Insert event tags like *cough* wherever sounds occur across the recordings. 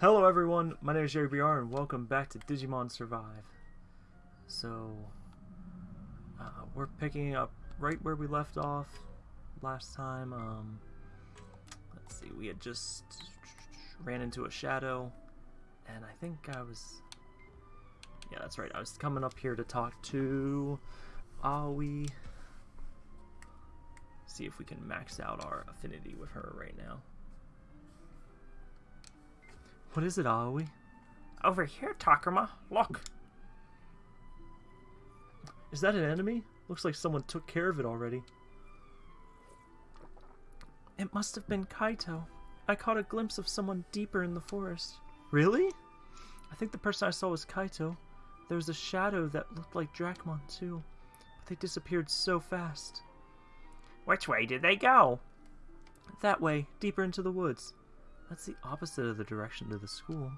Hello everyone, my name is Jerry BR and welcome back to Digimon Survive. So, uh, we're picking up right where we left off last time. Um, let's see, we had just ran into a shadow and I think I was, yeah that's right, I was coming up here to talk to Aoi. See if we can max out our affinity with her right now. What is it, Aoi? Over here, Takuma. Look. Is that an enemy? Looks like someone took care of it already. It must have been Kaito. I caught a glimpse of someone deeper in the forest. Really? I think the person I saw was Kaito. There was a shadow that looked like Dracmon too, but they disappeared so fast. Which way did they go? That way, deeper into the woods. That's the opposite of the direction to the school.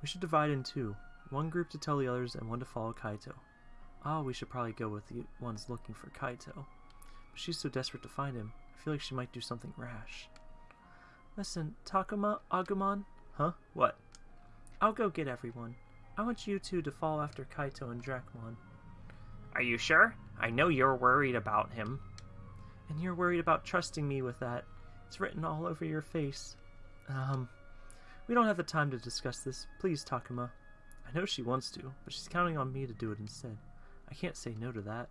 We should divide in two. One group to tell the others and one to follow Kaito. Ah, we should probably go with the ones looking for Kaito. But she's so desperate to find him, I feel like she might do something rash. Listen, Takuma, Agumon? Huh? What? I'll go get everyone. I want you two to follow after Kaito and Dracmon. Are you sure? I know you're worried about him. And you're worried about trusting me with that. It's written all over your face. Um, we don't have the time to discuss this. Please, Takuma. I know she wants to, but she's counting on me to do it instead. I can't say no to that.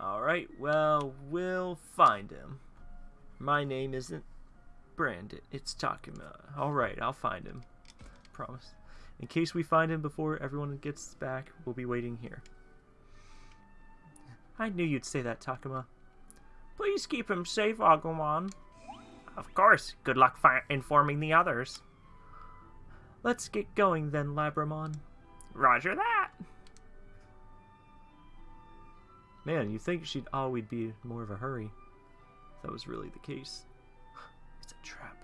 Alright, well, we'll find him. My name isn't Brandon, it's Takuma. Alright, I'll find him. Promise. In case we find him before everyone gets back, we'll be waiting here. I knew you'd say that, Takuma. Please keep him safe, Agumon. Of course. Good luck informing the others. Let's get going then, Labramon. Roger that. Man, you think she'd always be more of a hurry. If That was really the case. *sighs* It's a trap.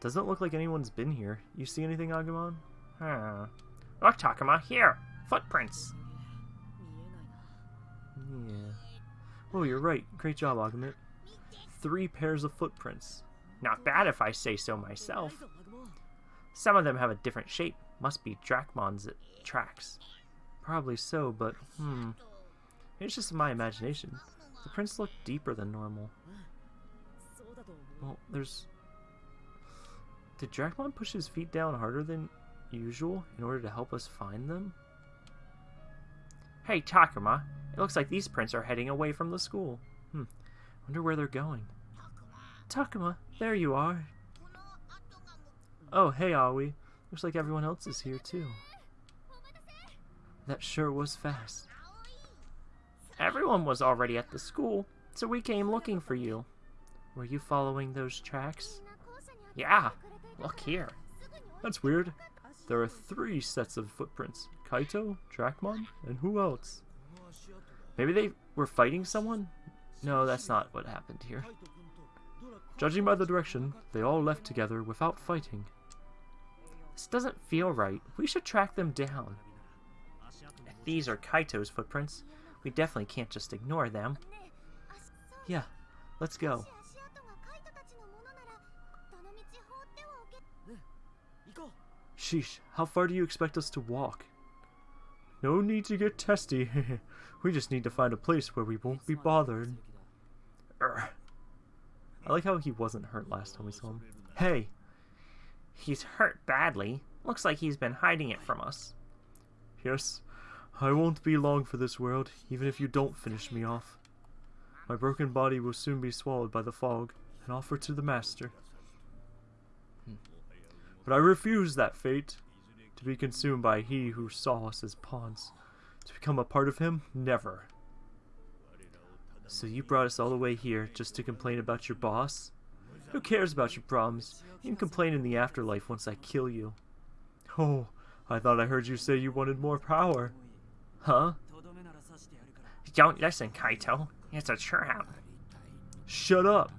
Doesn't look like anyone's been here. You see anything, Agumon? Huh. Look, Takuma, here. Footprints. Yeah. Oh, you're right. Great job, Agumon three pairs of footprints. Not bad if I say so myself. Some of them have a different shape. Must be Dracmon's tracks. Probably so, but hmm. It's just my imagination. The prints look deeper than normal. Well, there's... Did Dracmon push his feet down harder than usual in order to help us find them? Hey, Takuma. It looks like these prints are heading away from the school. Hmm. Wonder where they're going. Takuma, there you are. Oh, hey, Aoi. Looks like everyone else is here, too. That sure was fast. Everyone was already at the school, so we came looking for you. Were you following those tracks? Yeah, look here. That's weird. There are three sets of footprints. Kaito, Dracmon, and who else? Maybe they were fighting someone? No, that's not what happened here. Judging by the direction, they all left together without fighting. This doesn't feel right. We should track them down. If these are Kaito's footprints, we definitely can't just ignore them. Yeah, let's go. Sheesh, how far do you expect us to walk? No need to get testy. *laughs* we just need to find a place where we won't be bothered. Urgh. I like how he wasn't hurt last time we saw him. Hey! He's hurt badly. Looks like he's been hiding it from us. Yes, I won't be long for this world, even if you don't finish me off. My broken body will soon be swallowed by the fog and offered to the Master. But I refuse that fate. To be consumed by he who saw us as pawns. To become a part of him? Never. So you brought us all the way here just to complain about your boss? Who cares about your problems? You can complain in the afterlife once I kill you. Oh, I thought I heard you say you wanted more power. Huh? Don't listen, Kaito. It's a trap. Shut up.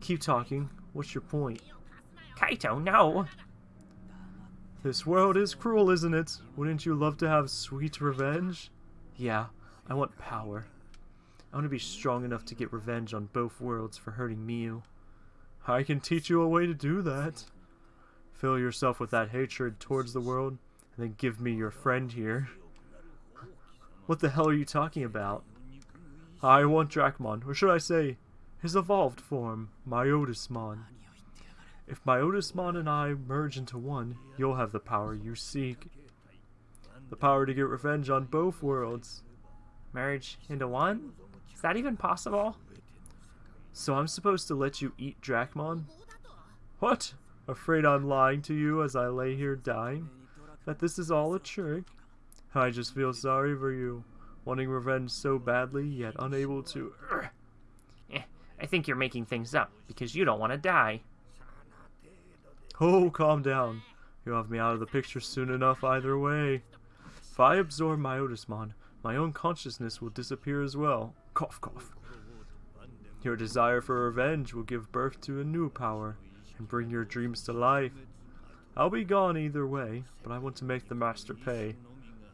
Keep talking. What's your point? Kaito, no! This world is cruel, isn't it? Wouldn't you love to have sweet revenge? Yeah, I want power. I want to be strong enough to get revenge on both worlds for hurting Miu. I can teach you a way to do that. Fill yourself with that hatred towards the world, and then give me your friend here. What the hell are you talking about? I want Dracmon, or should I say, his evolved form, Myotismon. If Myotismon and I merge into one, you'll have the power you seek. The power to get revenge on both worlds. Merge into one? Is that even possible? So I'm supposed to let you eat Dracmon? What? Afraid I'm lying to you as I lay here dying? That this is all a trick? I just feel sorry for you, wanting revenge so badly, yet unable to. *clears throat* Eh, I think you're making things up, because you don't want to die. Oh, calm down. You'll have me out of the picture soon enough either way. If I absorb my Myotismon, my own consciousness will disappear as well. Cough, cough. Your desire for revenge will give birth to a new power and bring your dreams to life. I'll be gone either way, but I want to make the Master pay.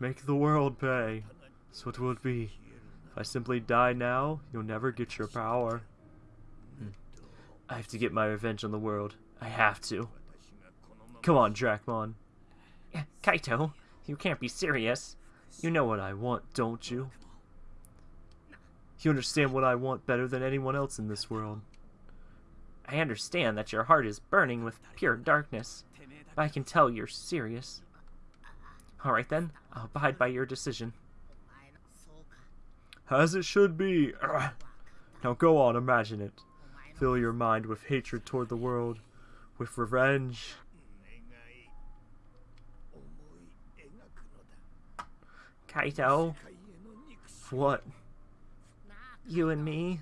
Make the world pay. So what will it be? If I simply die now, you'll never get your power. I have to get my revenge on the world. I have to. Come on, Dracmon. Eh, Kaito, you can't be serious. You know what I want, don't you? You understand what I want better than anyone else in this world. I understand that your heart is burning with pure darkness, but I can tell you're serious. Alright then, I'll abide by your decision. As it should be. *clears throat* Now go on, imagine it. Fill your mind with hatred toward the world, with revenge. Kaito, What? You and me,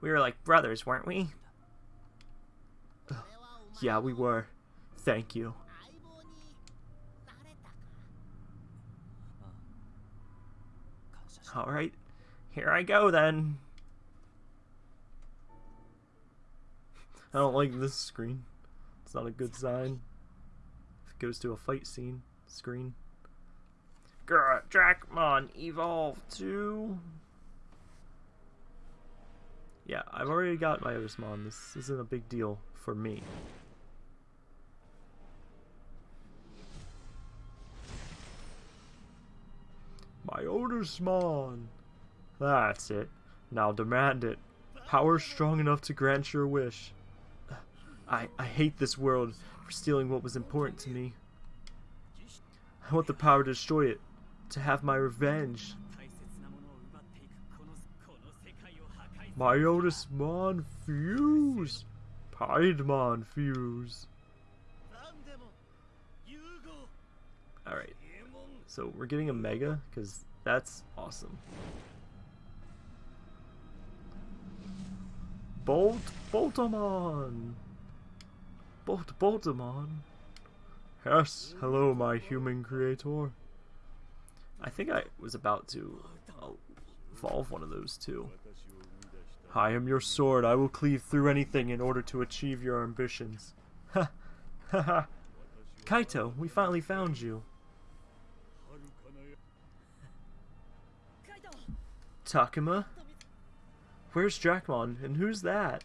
we were like brothers, weren't we? Yeah, we were. Thank you. Alright, here I go then. I don't like this screen. It's not a good sign. If it goes to a fight scene screen. Grr, Dracmon, evolve to... Yeah, I've already got Myotismon. This isn't a big deal for me. Myotismon! That's it. Now demand it. Power strong enough to grant your wish. I, I hate this world for stealing what was important to me. I want the power to destroy it, to have my revenge. Myotismon fuse! Piedmon fuse! Alright, so we're getting a Mega, because that's awesome. Bolt Boltamon! Bolt Boltamon! Yes, hello my human creator. I think I was about to uh, evolve one of those too. I am your sword. I will cleave through anything in order to achieve your ambitions. Ha! Ha ha! Kaito, we finally found you. Takuma? Where's Dracmon, and who's that?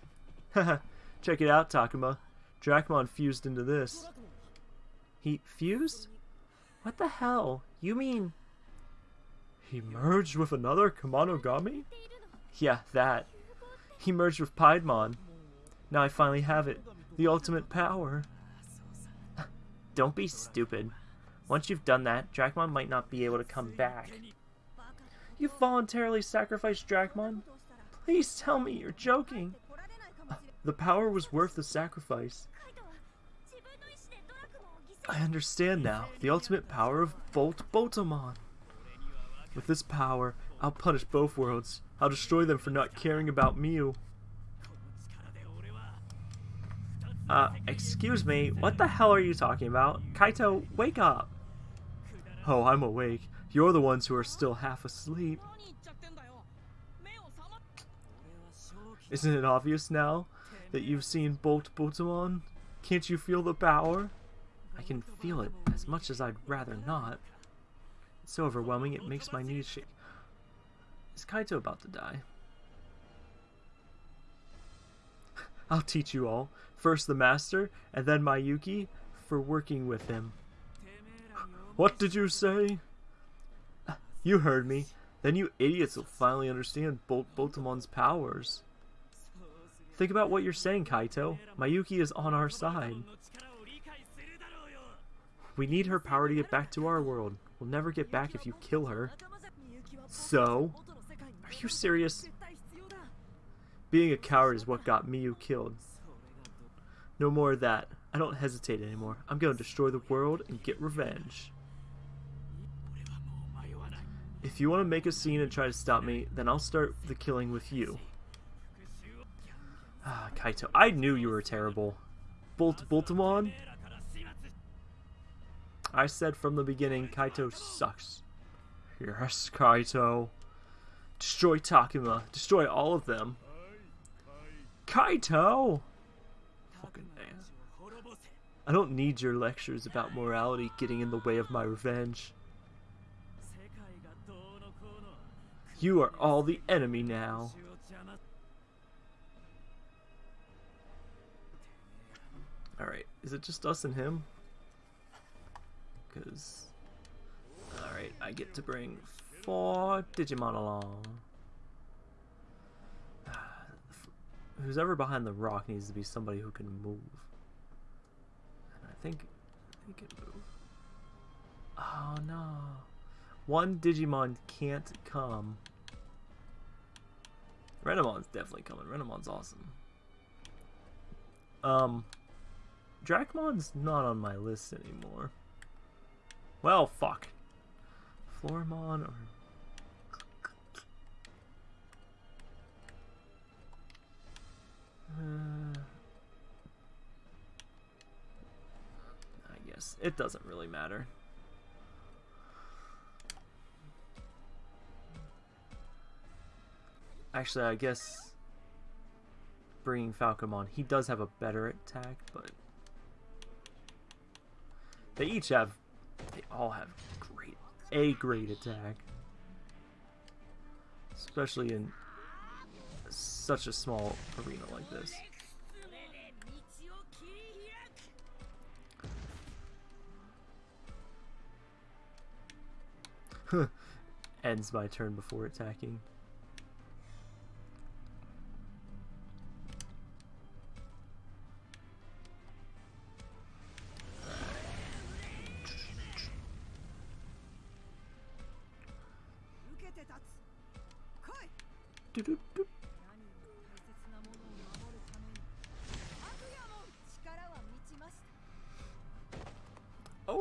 Haha, check it out, Takuma. Dracmon fused into this. He fused? What the hell? You mean... He merged with another Kemonogami? Yeah, that. He merged with Piedmon. Now I finally have it. The ultimate power. *laughs* Don't be stupid. Once you've done that, Dracmon might not be able to come back. You voluntarily sacrificed Dracmon? Please tell me you're joking. The power was worth the sacrifice. I understand now. The ultimate power of Bolt Boltamon. With this power, I'll punish both worlds. I'll destroy them for not caring about Miu. Uh, excuse me, what the hell are you talking about? Kaito, wake up! Oh, I'm awake. You're the ones who are still half asleep. Isn't it obvious now that you've seen Bolt Boltamon? Can't you feel the power? I can feel it as much as I'd rather not. It's so overwhelming it makes my knees shake. Is Kaito about to die? *laughs* I'll teach you all. First the master, and then Mayuki for working with him. *gasps* What did you say? *sighs* You heard me. Then you idiots will finally understand Bol Boltamon's powers. Think about what you're saying, Kaito. Mayuki is on our side. We need her power to get back to our world. We'll never get back if you kill her. So? Are you serious? Being a coward is what got Miu killed. No more of that. I don't hesitate anymore. I'm going to destroy the world and get revenge. If you want to make a scene and try to stop me, then I'll start the killing with you. Ah, Kaito. I knew you were terrible. Bolt Boltamon? I said from the beginning, Kaito sucks. Yes, Kaito. Destroy Takuma. Destroy all of them. Kaito! Fucking man. I don't need your lectures about morality getting in the way of my revenge. You are all the enemy now. Alright, is it just us and him? Because... Alright, I get to bring four Digimon along. *sighs* Who's ever behind the rock needs to be somebody who can move. And I think they can move. Oh no. One Digimon can't come. Renamon's definitely coming. Renamon's awesome. Um, Dracmon's not on my list anymore. Well, fuck. Floramon or... Uh, I guess it doesn't really matter. Actually, I guess bringing Falcomon, he does have a better attack, but they each have, they all have great, a great attack. Especially in such a small arena like this. *laughs* Ends my turn before attacking.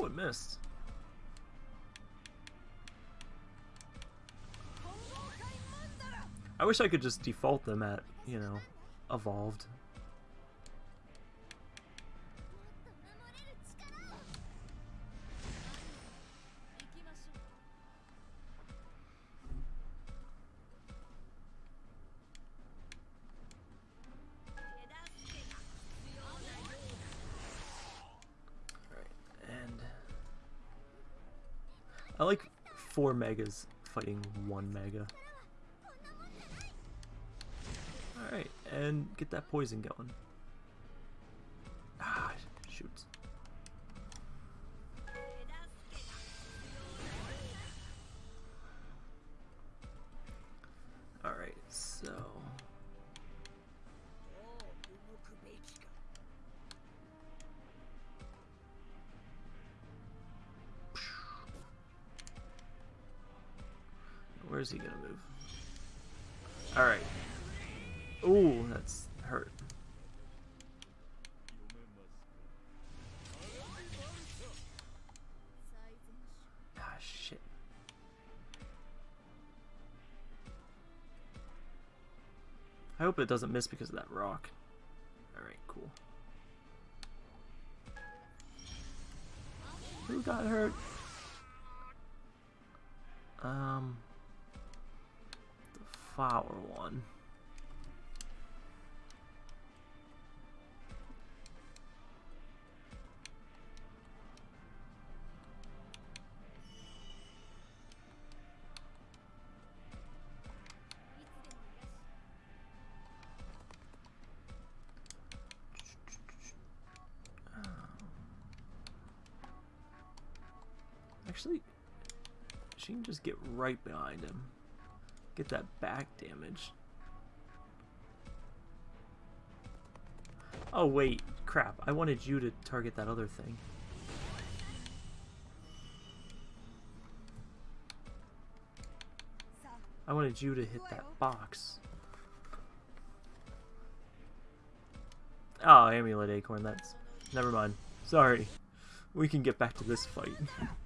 Oh, it missed. I wish I could just default them at, you know, evolved. Four megas fighting one mega. Alright, and get that poison going. Hope it doesn't miss because of that rock. Alright, cool. Who got hurt? Um, the flower one. Can just get right behind him. Get that back damage. Oh wait, crap. I wanted you to target that other thing. I wanted you to hit that box. Oh, Amulet Acorn, that's... Never mind. Sorry. We can get back to this fight. *laughs*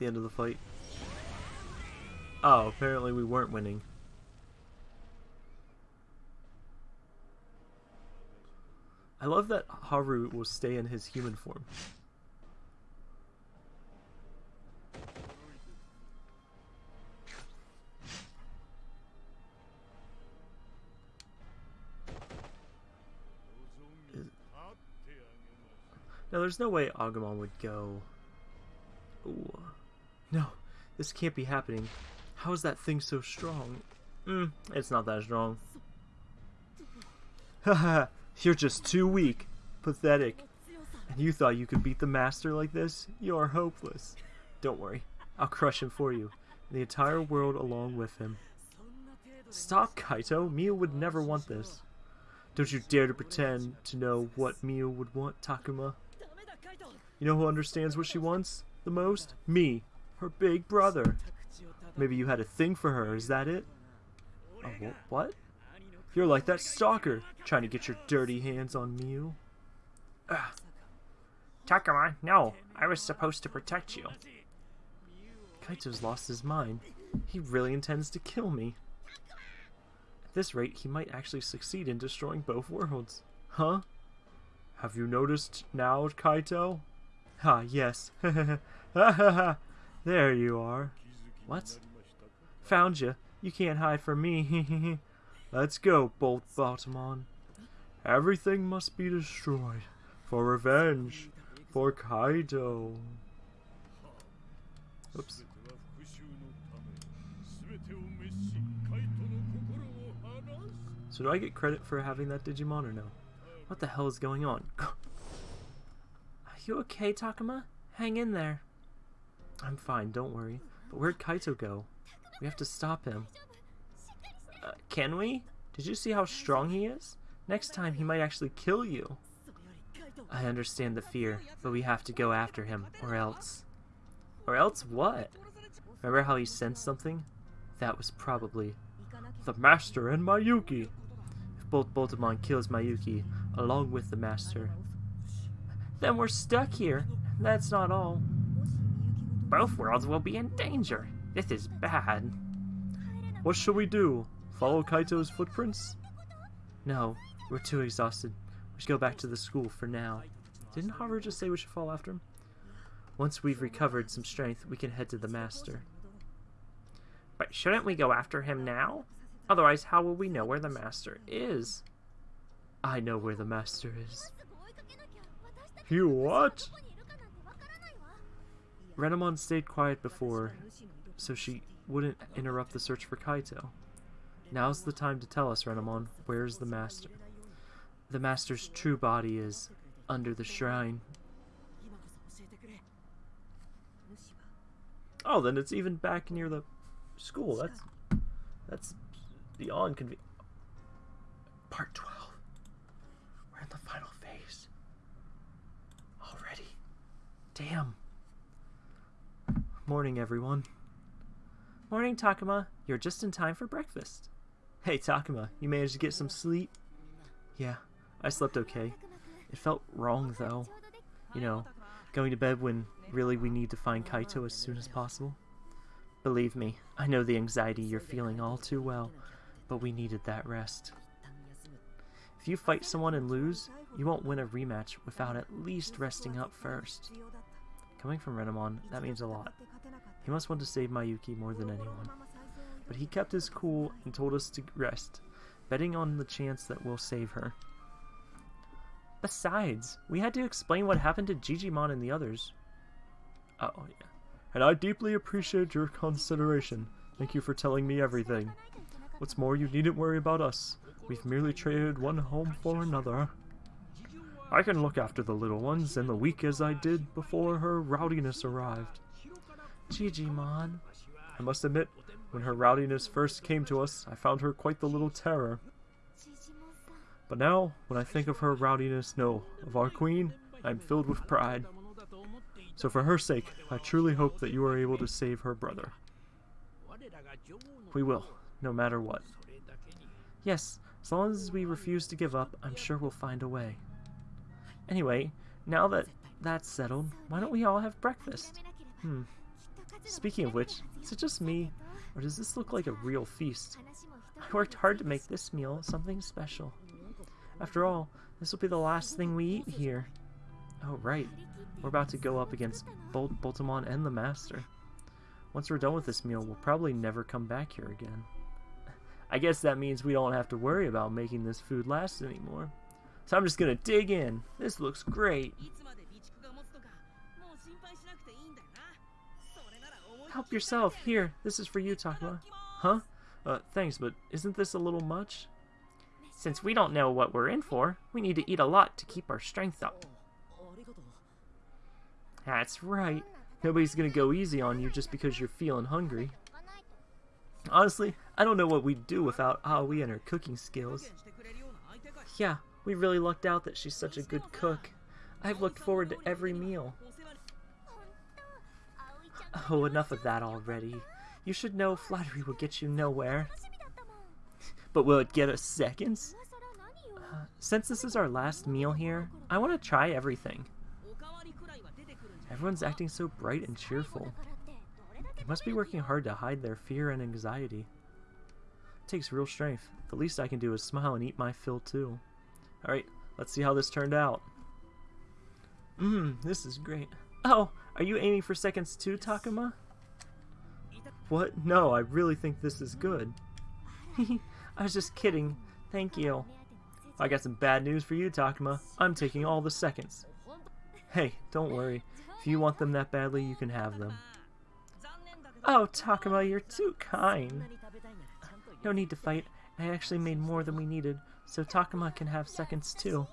the end of the fight? Oh, apparently we weren't winning. I love that Haru will stay in his human form. Now, there's no way Agumon would go... Ooh. No, this can't be happening. How is that thing so strong? Hmm, it's not that strong. *laughs* Haha, you're just too weak. Pathetic. And you thought you could beat the Master like this? You're hopeless. Don't worry, I'll crush him for you, and the entire world along with him. Stop, Kaito. Miu would never want this. Don't you dare to pretend to know what Miu would want, Takuma. You know who understands what she wants the most? Me, her big brother. Maybe you had a thing for her, is that it? Wh what? You're like that stalker, trying to get your dirty hands on Miu. Ugh. Takuma, no, I was supposed to protect you. Kaito's lost his mind. He really intends to kill me. At this rate, he might actually succeed in destroying both worlds. Huh? Have you noticed now, Kaito? Ah, yes. *laughs* there you are. What? Found you. You can't hide from me. *laughs* Let's go, Bolt Baltimon. Everything must be destroyed. For revenge. For Kaito. Oops. So do I get credit for having that Digimon or no? What the hell is going on? *laughs* Are you okay, Takuma? Hang in there. I'm fine, don't worry. But where'd Kaito go? We have to stop him. Uh, can we? Did you see how strong he is? Next time he might actually kill you. I understand the fear, but we have to go after him, or else. Or else what? Remember how he sensed something? That was probably the Master and Mayuki. If both Boltamon kills Mayuki, along with the Master, then we're stuck here. That's not all. Both worlds will be in danger. This is bad. What shall we do? Follow Kaito's footprints? No, we're too exhausted. We should go back to the school for now. Didn't Haru just say we should follow after him? Once we've recovered some strength, we can head to the Master. But shouldn't we go after him now? Otherwise, how will we know where the Master is? I know where the Master is. You what? Renamon stayed quiet before, so she wouldn't interrupt the search for Kaito. Now's the time to tell us, Renamon, where's the Master? The Master's true body is under the shrine. Oh, then it's even back near the school. That's that's beyond convenient. Part 12. We're in the final phase. Already. Damn. Morning, everyone. Morning, Takuma. You're just in time for breakfast. Hey, Takuma, you managed to get some sleep? Yeah, I slept okay. It felt wrong, though. You know, going to bed when really we need to find Kaito as soon as possible. Believe me, I know the anxiety you're feeling all too well, but we needed that rest. If you fight someone and lose, you won't win a rematch without at least resting up first. Coming from Renamon, that means a lot. He must want to save Mayuki more than anyone. But he kept his cool and told us to rest, betting on the chance that we'll save her. Besides, we had to explain what happened to Jijimon and the others. Oh, yeah. and I deeply appreciate your consideration. Thank you for telling me everything. What's more, you needn't worry about us. We've merely traded one home for another. I can look after the little ones and the weak as I did before her rowdiness arrived. Jijimon. I must admit, when her rowdiness first came to us, I found her quite the little terror. But now, when I think of her rowdiness, no, of our queen, I am filled with pride. So for her sake, I truly hope that you are able to save her brother. We will, no matter what. Yes, as long as we refuse to give up, I'm sure we'll find a way. Anyway, now that that's settled, why don't we all have breakfast? Hmm. Speaking of which, is it just me, or does this look like a real feast? I worked hard to make this meal something special. After all, this will be the last thing we eat here. Oh, right. We're about to go up against Bol Boltamon and the Master. Once we're done with this meal, we'll probably never come back here again. I guess that means we don't have to worry about making this food last anymore. So I'm just gonna dig in. This looks great. Help yourself. Here, this is for you, Takuma. Huh? Uh, thanks, but isn't this a little much? Since we don't know what we're in for, we need to eat a lot to keep our strength up. That's right. Nobody's gonna go easy on you just because you're feeling hungry. Honestly, I don't know what we'd do without Aoi and her cooking skills. Yeah, we really lucked out that she's such a good cook. I've looked forward to every meal. Oh, enough of that already. You should know flattery will get you nowhere. But will it get us seconds? Uh, since this is our last meal here, I want to try everything. Everyone's acting so bright and cheerful. They must be working hard to hide their fear and anxiety. It takes real strength. The least I can do is smile and eat my fill too. Alright, let's see how this turned out. Mmm, this is great. Oh, are you aiming for seconds too, Takuma? What? No, I really think this is good. *laughs* I was just kidding. Thank you. I got some bad news for you, Takuma. I'm taking all the seconds. Hey, don't worry. If you want them that badly, you can have them. Oh, Takuma, you're too kind. No need to fight. I actually made more than we needed, so Takuma can have seconds too.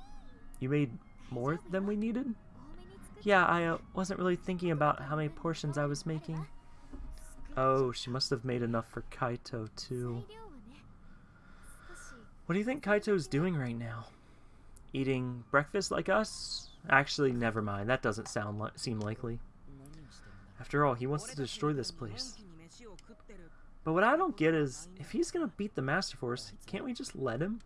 You made more than we needed? Yeah, I uh, wasn't really thinking about how many portions I was making. Oh, she must have made enough for Kaito too. What do you think Kaito's doing right now? Eating breakfast like us? Actually, never mind. That doesn't sound li seem likely. After all, he wants to destroy this place. But what I don't get is, if he's gonna beat the Master Force, can't we just let him?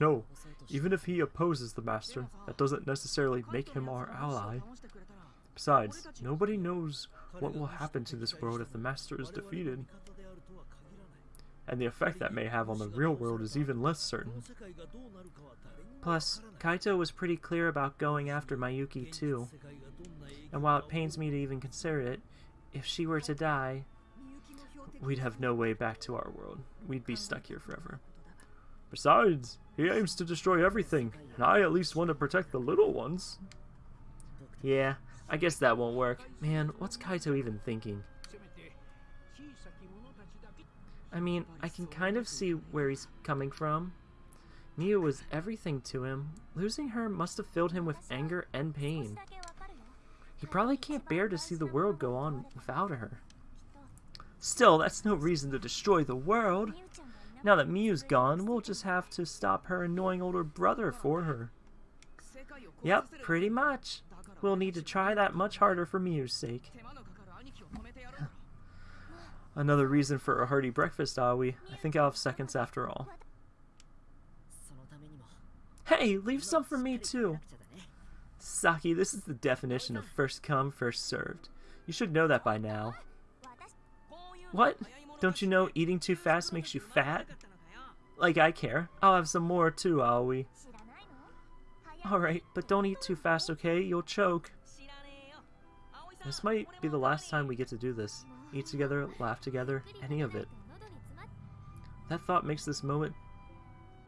No, even if he opposes the Master, that doesn't necessarily make him our ally. Besides, nobody knows what will happen to this world if the Master is defeated. And the effect that may have on the real world is even less certain. Plus, Kaito was pretty clear about going after Mayuki too. And while it pains me to even consider it, if she were to die, we'd have no way back to our world. We'd be stuck here forever. Besides, he aims to destroy everything, and I at least want to protect the little ones. Yeah, I guess that won't work. Man, what's Kaito even thinking? I mean, I can kind of see where he's coming from. Miu was everything to him. Losing her must have filled him with anger and pain. He probably can't bear to see the world go on without her. Still, that's no reason to destroy the world. Now that Miu's gone, we'll just have to stop her annoying older brother for her. Yep, pretty much. We'll need to try that much harder for Miu's sake. Another reason for a hearty breakfast, Aoi. I think I'll have seconds after all. Hey, leave some for me too. Saki, this is the definition of first come, first served. You should know that by now. What? Don't you know eating too fast makes you fat? Like I care. I'll have some more too, Aoi. Alright, but don't eat too fast, okay? You'll choke. This might be the last time we get to do this. Eat together, laugh together, any of it. That thought makes this moment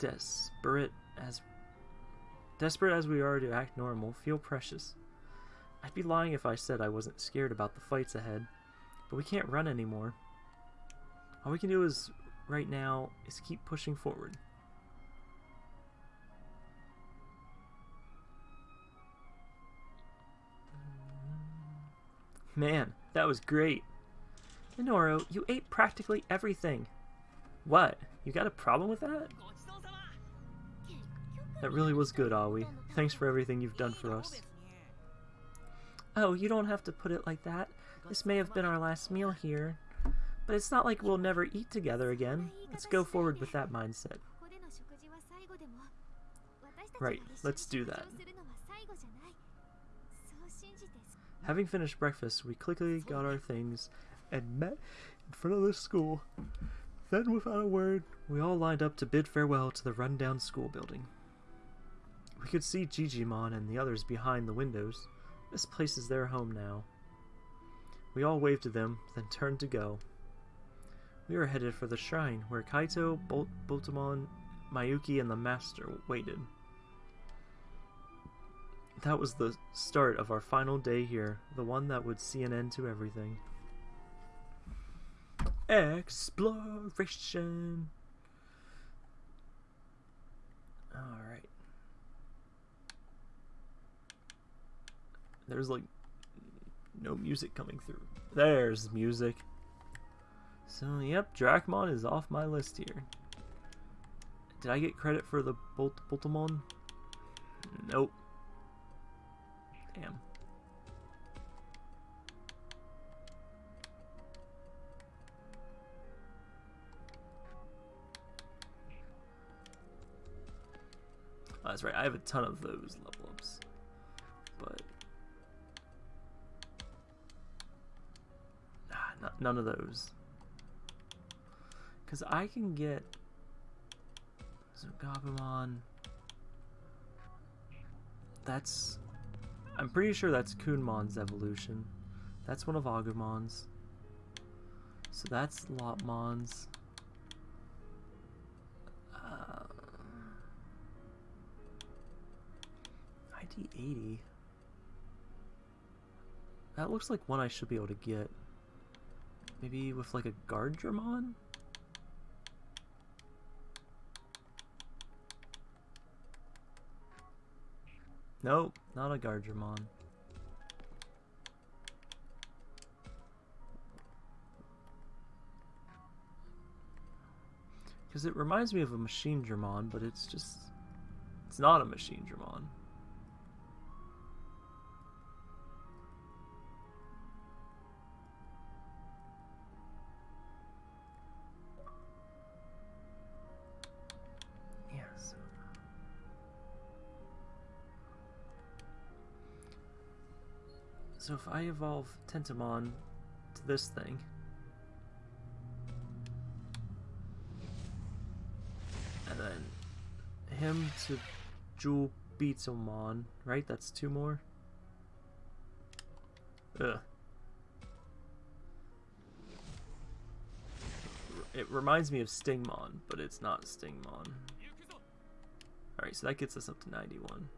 desperate as desperate as we are to act normal, feel precious. I'd be lying if I said I wasn't scared about the fights ahead, but we can't run anymore. All we can do is, right now, is keep pushing forward. Man, that was great. Minoru, you ate practically everything. What? You got a problem with that? That really was good, Aoi. Thanks for everything you've done for us. Oh, you don't have to put it like that. This may have been our last meal here. But it's not like we'll never eat together again. Let's go forward with that mindset. Right, let's do that. Having finished breakfast, we quickly got our things and met in front of the school. Then, without a word, we all lined up to bid farewell to the rundown school building. We could see Jijimon and the others behind the windows. This place is their home now. We all waved to them, then turned to go. We were headed for the shrine, where Kaito, Bol Boltamon, Mayuki, and the Master waited. That was the start of our final day here, the one that would see an end to everything. Exploration! Alright. There's like no music coming through. There's music. So, yep, Dracmon is off my list here. Did I get credit for the Bolt Boltamon? Nope. Damn. Oh, that's right, I have a ton of those level ups. But... Ah, none of those. Because I can get Zugabumon. That's... I'm pretty sure that's Kunemon's evolution. That's one of Agumon's. So that's Lopmon's. Uh, ID80. That looks like one I should be able to get. Maybe with like a Guardramon? Nope, not a Guardramon. Because it reminds me of a Machinedramon, but it's just... It's not a Machinedramon. So if I evolve Tentomon to this thing... And then him to Jewel Beatsomon, right? That's two more? Ugh. It reminds me of Stingmon, but it's not Stingmon. Alright, so that gets us up to 91.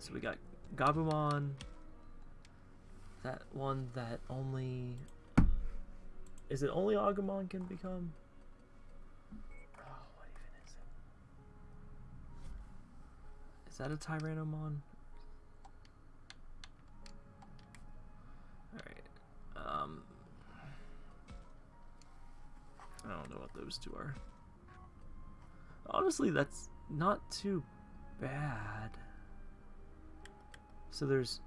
So we got Gabumon. That one that only... Is it only Agumon can become? Oh, what even is it? Is that a Tyrannomon? Alright. Um... I don't know what those two are. Honestly, that's not too bad. So there's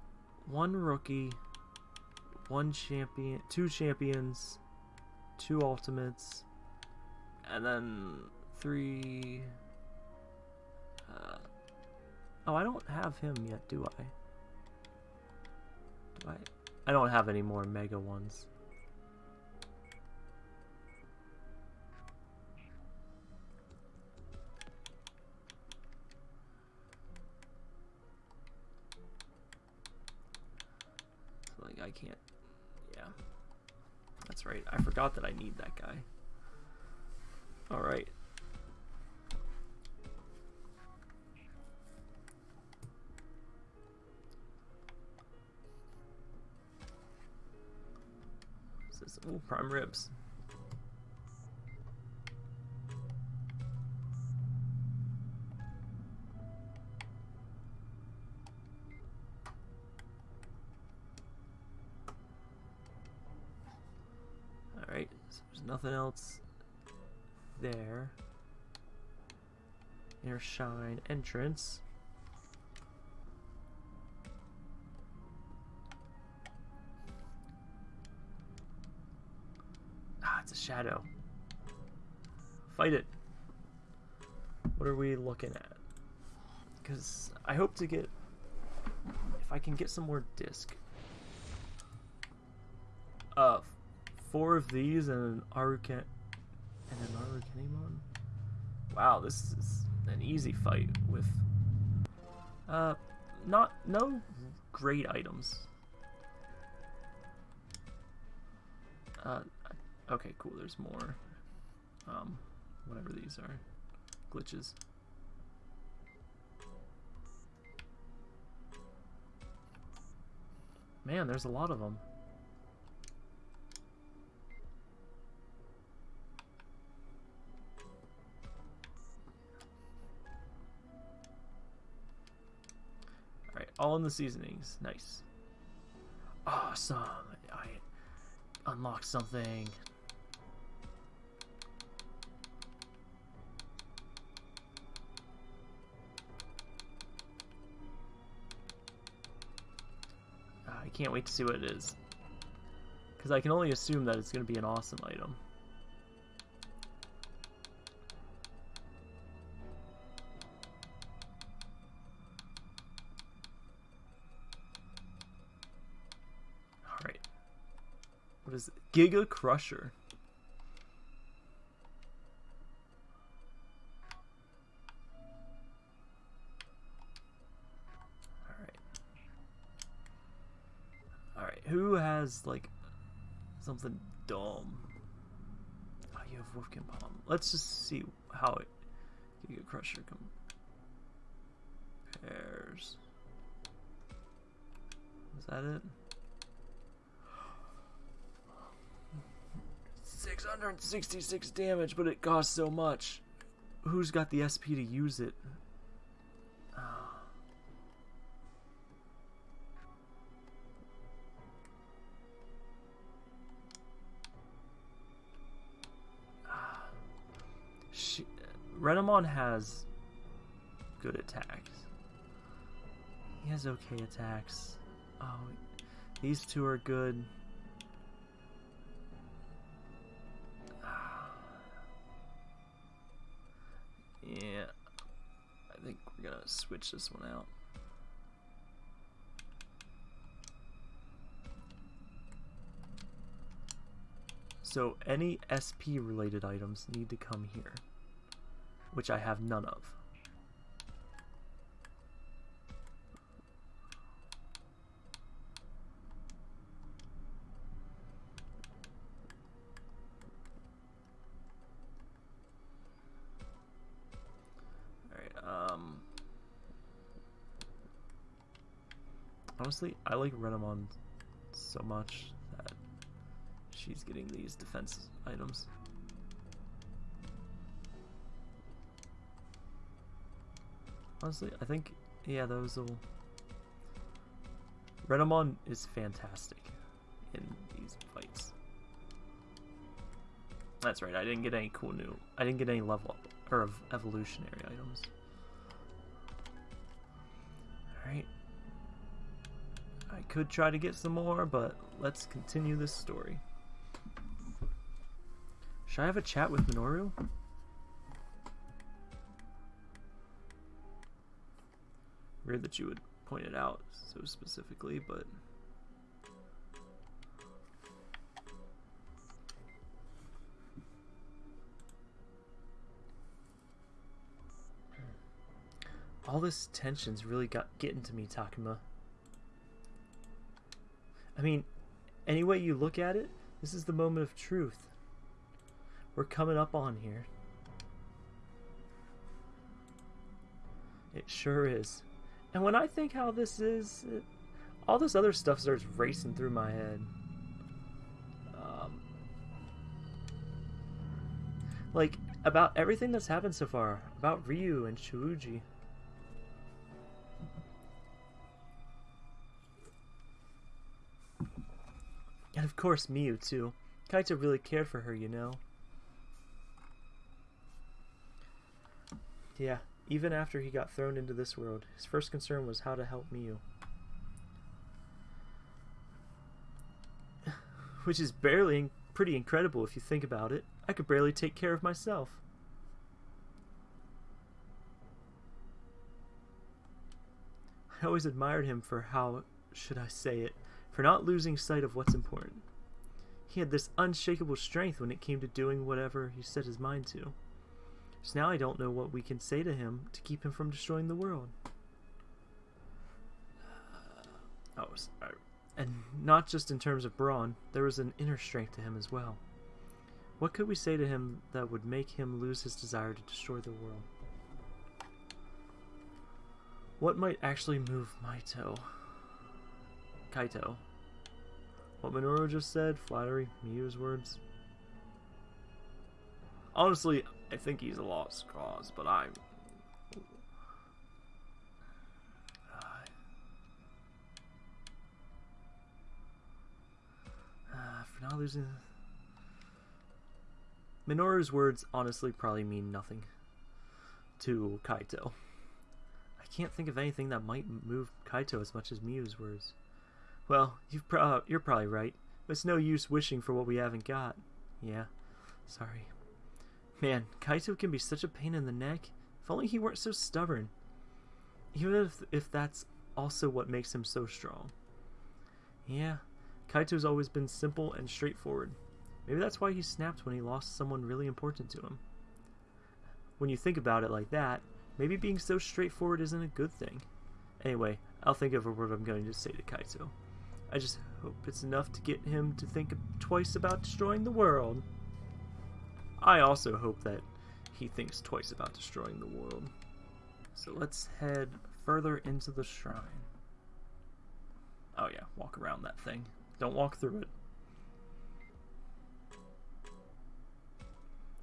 one rookie, one champion, two champions, two ultimates, and then three. Uh, oh, I don't have him yet, do I? Do I? I don't have any more mega ones. can't. Yeah. That's right. I forgot that I need that guy. Alright. Ooh, prime ribs. Nothing else there. Inner Shrine entrance. Ah, it's a shadow. Fight it. What are we looking at? Because I hope to get... If I can get some more disc. Uh, four of these and an Aruken... And an Arukenimon? Wow, this is an easy fight with... Uh, not... No great items. Uh, okay, cool, there's more. Um, whatever these are. Glitches. Man, there's a lot of them. All in the seasonings. Nice. Awesome. I unlocked something. I can't wait to see what it is. Because I can only assume that it's going to be an awesome item. Giga Crusher. who has like something dumb? Oh, you have Wolfkin Palm. Let's just see how it Giga Crusher compares. Is that it? 666 damage, but it costs so much. Who's got the SP to use it? *sighs* she, Renamon has good attacks. He has okay attacks. Oh, these two are good. Switch this one out. So any SP related items need to come here which I have none of. Honestly, I like Renamon so much that she's getting these defense items. Honestly, I think, yeah, those will... Renamon is fantastic in these fights. That's right, I didn't get any cool new... I didn't get any level up, or evolutionary items. Could try to get some more, but let's continue this story. Should I have a chat with Minoru? Weird that you would point it out so specifically, but... All this tension's really got getting to me, Takuma. I mean, any way you look at it, this is the moment of truth. We're coming up on here. It sure is. And when I think how this is, it, all this other stuff starts racing through my head. Um, like, about everything that's happened so far, about Ryo and Shuji. Of course Miu, too. Kaito really cared for her, you know. Yeah, even after he got thrown into this world, his first concern was how to help Miu. *sighs* Which is barely pretty incredible if you think about it. I could barely take care of myself. I always admired him for how, should I say it, for not losing sight of what's important. He had this unshakable strength when it came to doing whatever he set his mind to. So now I don't know what we can say to him to keep him from destroying the world. *sighs* Oh, sorry. And not just in terms of brawn, there was an inner strength to him as well. What could we say to him that would make him lose his desire to destroy the world? What might actually move Kaito? Kaito. What Minoru just said? Flattery? Miu's words? Honestly, I think he's a lost cause, but I'm... Uh, for not losing... Minoru's words honestly probably mean nothing to Kaito. I can't think of anything that might move Kaito as much as Miu's words. Well, you've pro uh, you're probably right. But it's no use wishing for what we haven't got. Yeah, sorry. Man, Kaito can be such a pain in the neck. If only he weren't so stubborn. Even if, if that's also what makes him so strong. Yeah, Kaito's always been simple and straightforward. Maybe that's why he snapped when he lost someone really important to him. When you think about it like that, maybe being so straightforward isn't a good thing. Anyway, I'll think of what I'm going to say to Kaito. I just hope it's enough to get him to think twice about destroying the world. I also hope that he thinks twice about destroying the world. So let's head further into the shrine. Oh yeah, walk around that thing. Don't walk through it.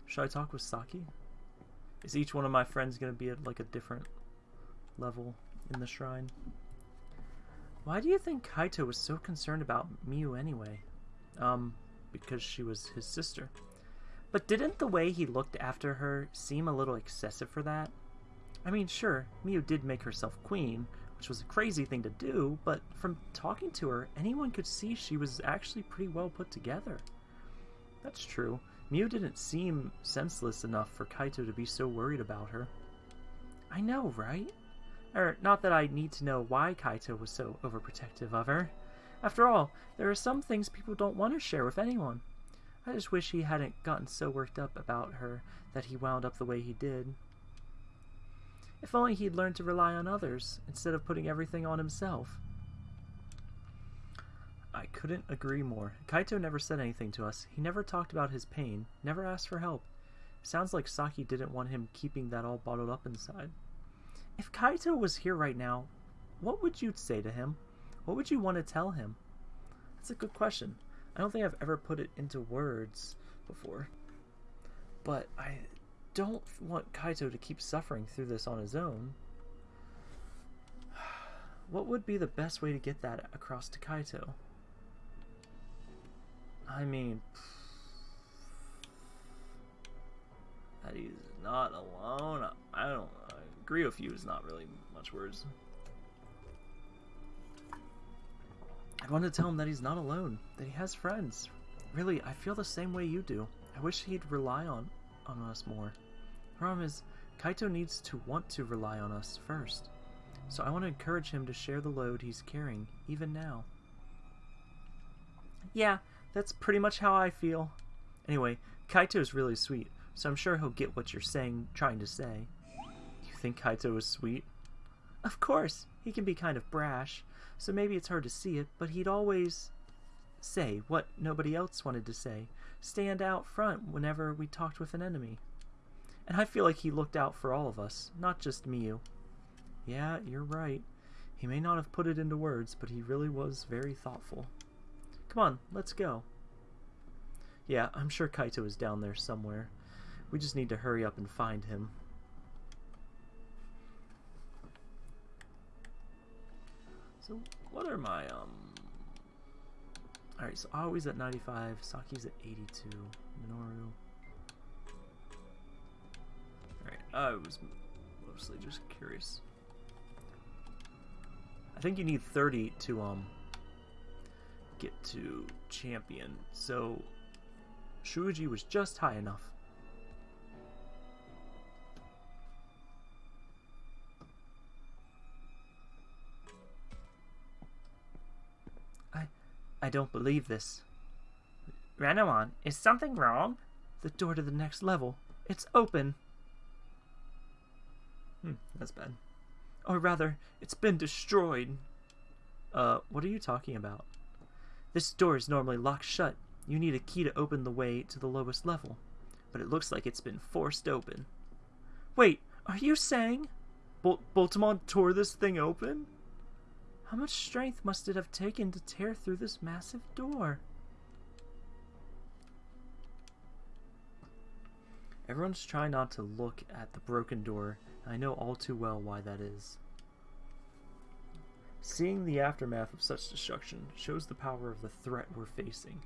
Should I talk with Saki? Is each one of my friends going to be at like a different level in the shrine? Why do you think Kaito was so concerned about Miu anyway? Um, because she was his sister. But didn't the way he looked after her seem a little excessive for that? I mean, sure, Miu did make herself queen, which was a crazy thing to do, but from talking to her, anyone could see she was actually pretty well put together. That's true. Miu didn't seem senseless enough for Kaito to be so worried about her. I know, right? Er, not that I need to know why Kaito was so overprotective of her. After all, there are some things people don't want to share with anyone. I just wish he hadn't gotten so worked up about her that he wound up the way he did. If only he'd learned to rely on others, instead of putting everything on himself. I couldn't agree more. Kaito never said anything to us. He never talked about his pain, never asked for help. Sounds like Saki didn't want him keeping that all bottled up inside. If Kaito was here right now, what would you say to him? What would you want to tell him? That's a good question. I don't think I've ever put it into words before. But I don't want Kaito to keep suffering through this on his own. *sighs* What would be the best way to get that across to Kaito? I mean, *sighs* that he's not alone. I don't agree with you. Is not really much words. I want to tell him that he's not alone, that he has friends. Really, I feel the same way you do. I wish he'd rely on, on us more. The problem is, Kaito needs to want to rely on us first. So I want to encourage him to share the load he's carrying, even now. Yeah, that's pretty much how I feel. Anyway, Kaito's really sweet, so I'm sure he'll get what you're saying, trying to say. Think Kaito is sweet? Of course, he can be kind of brash, so maybe it's hard to see it, but he'd always say what nobody else wanted to say, stand out front whenever we talked with an enemy. And I feel like he looked out for all of us, not just Miu. Yeah, you're right. He may not have put it into words, but he really was very thoughtful. Come on, let's go. Yeah, I'm sure Kaito is down there somewhere. We just need to hurry up and find him. So, what are my, um... Alright, so Aoi's at 95, Saki's at 82, Minoru... Alright, I was mostly just curious. I think you need 30 to, um, get to champion, so Shuji was just high enough. I don't believe this. Renamon, is something wrong? The door to the next level. It's open. Hmm, that's bad. Or rather, it's been destroyed. Uh, what are you talking about? This door is normally locked shut. You need a key to open the way to the lowest level. But it looks like it's been forced open. Wait, are you saying Bol Boutamon tore this thing open? How much strength must it have taken to tear through this massive door? Everyone's trying not to look at the broken door, and I know all too well why that is. Seeing the aftermath of such destruction shows the power of the threat we're facing.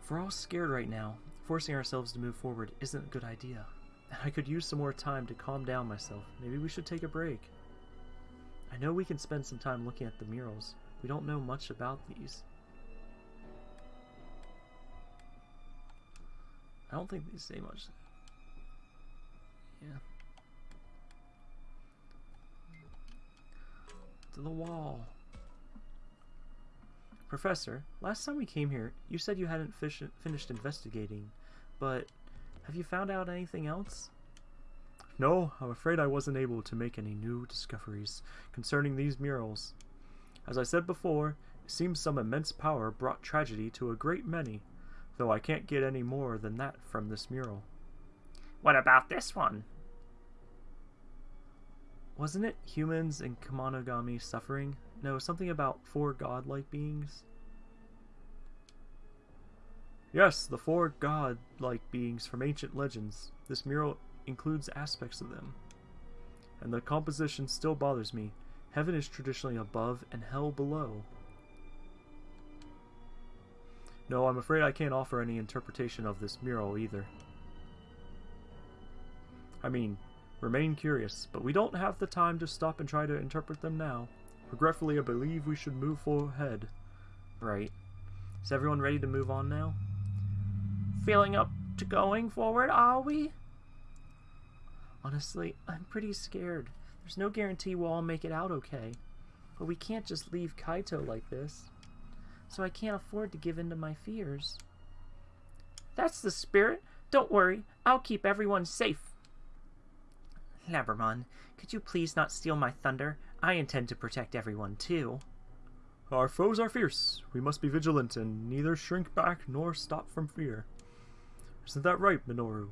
If we're all scared right now, forcing ourselves to move forward isn't a good idea. And *laughs* I could use some more time to calm down myself. Maybe we should take a break. I know we can spend some time looking at the murals. We don't know much about these. I don't think these say much. Yeah. To the wall. Professor, last time we came here, you said you hadn't finished investigating, but have you found out anything else? No, I'm afraid I wasn't able to make any new discoveries concerning these murals. As I said before, it seems some immense power brought tragedy to a great many, though I can't get any more than that from this mural. What about this one? Wasn't it humans and Kemonogami suffering? No, something about four godlike beings? Yes, the four god-like beings from ancient legends. This mural includes aspects of them. And the composition still bothers me. Heaven is traditionally above and hell below. No, I'm afraid I can't offer any interpretation of this mural either. I mean, remain curious, but we don't have the time to stop and try to interpret them now. Regretfully, I believe we should move ahead. Right. Is everyone ready to move on now? Feeling up to going forward, are we? Honestly, I'm pretty scared. There's no guarantee we'll all make it out okay. But we can't just leave Kaito like this. So I can't afford to give in to my fears. That's the spirit. Don't worry, I'll keep everyone safe. Labramon, could you please not steal my thunder? I intend to protect everyone too. Our foes are fierce. We must be vigilant and neither shrink back nor stop from fear. Isn't that right, Minoru?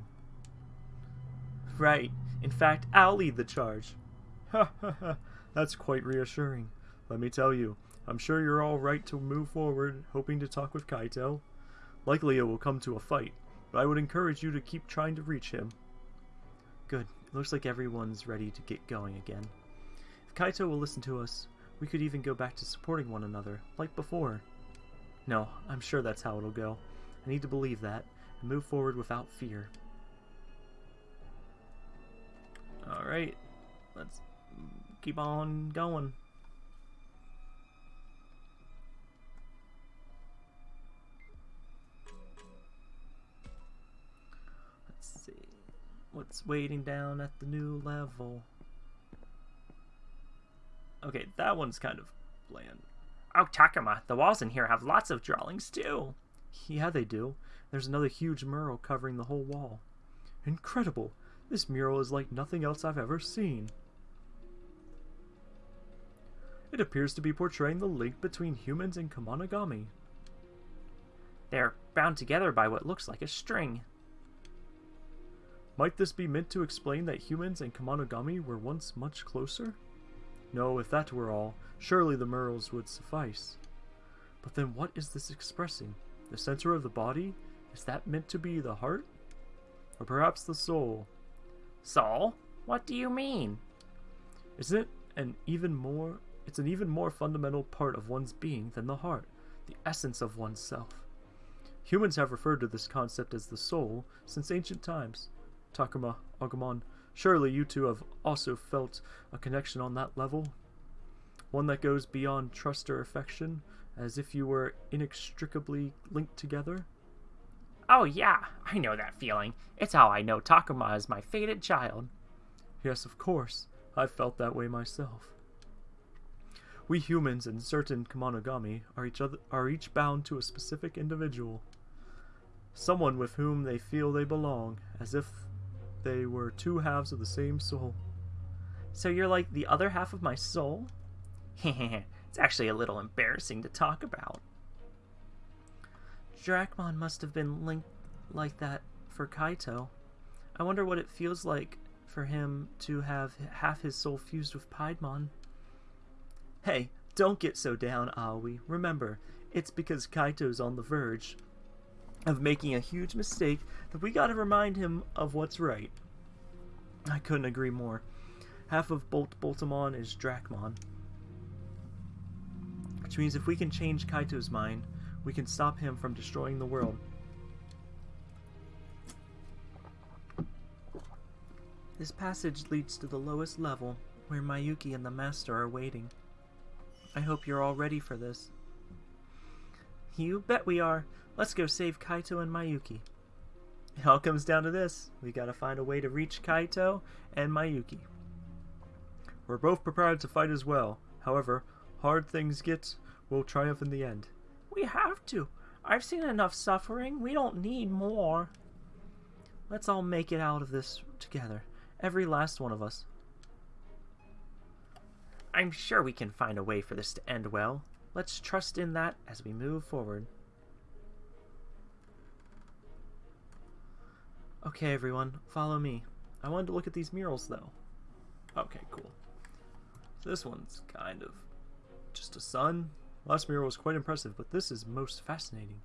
Right. In fact, I'll lead the charge. *laughs* Ha ha ha. That's quite reassuring. Let me tell you, I'm sure you're all right to move forward, hoping to talk with Kaito. Likely it will come to a fight, but I would encourage you to keep trying to reach him. Good. It looks like everyone's ready to get going again. If Kaito will listen to us, we could even go back to supporting one another, like before. No, I'm sure that's how it'll go. I need to believe that, and move forward without fear. Alright, let's keep on going. Let's see, what's waiting down at the new level? Okay, that one's kind of bland. Oh, Takuma, the walls in here have lots of drawings too. Yeah, they do. There's another huge mural covering the whole wall. Incredible! This mural is like nothing else I've ever seen. It appears to be portraying the link between humans and Kemonogami. They're bound together by what looks like a string. Might this be meant to explain that humans and Kemonogami were once much closer? No, if that were all, surely the murals would suffice. But then what is this expressing? The center of the body? Is that meant to be the heart? or perhaps the soul. Soul? What do you mean? Isn't it an even more it's an even more fundamental part of one's being than the heart, the essence of oneself. Humans have referred to this concept as the soul since ancient times. Takuma, Agumon, surely you two have also felt a connection on that level? One that goes beyond trust or affection, as if you were inextricably linked together? Oh yeah, I know that feeling. It's how I know Takuma is my fated child. Yes, of course. I've felt that way myself. We humans and certain Kemonogami are each other are each bound to a specific individual. Someone with whom they feel they belong, as if they were two halves of the same soul. So you're like the other half of my soul? *laughs* it's actually a little embarrassing to talk about. Dracmon must have been linked like that for Kaito. I wonder what it feels like for him to have half his soul fused with Piedmon. Hey, don't get so down, Aoi. Remember, it's because Kaito's on the verge of making a huge mistake that we gotta remind him of what's right. I couldn't agree more. Half of Bolt Boutamon is Dracmon. Which means if we can change Kaito's mind, we can stop him from destroying the world. This passage leads to the lowest level, where Mayuki and the Master are waiting. I hope you're all ready for this. You bet we are. Let's go save Kaito and Mayuki. It all comes down to this. We gotta find a way to reach Kaito and Mayuki. We're both prepared to fight as well. However, hard things get, we'll triumph in the end. We have to. I've seen enough suffering. We don't need more. Let's all make it out of this together. Every last one of us. I'm sure we can find a way for this to end well. Let's trust in that as we move forward. Okay, everyone, follow me. I wanted to look at these murals, though. Okay, cool. This one's kind of just a sun. Last mural was quite impressive, but this is most fascinating.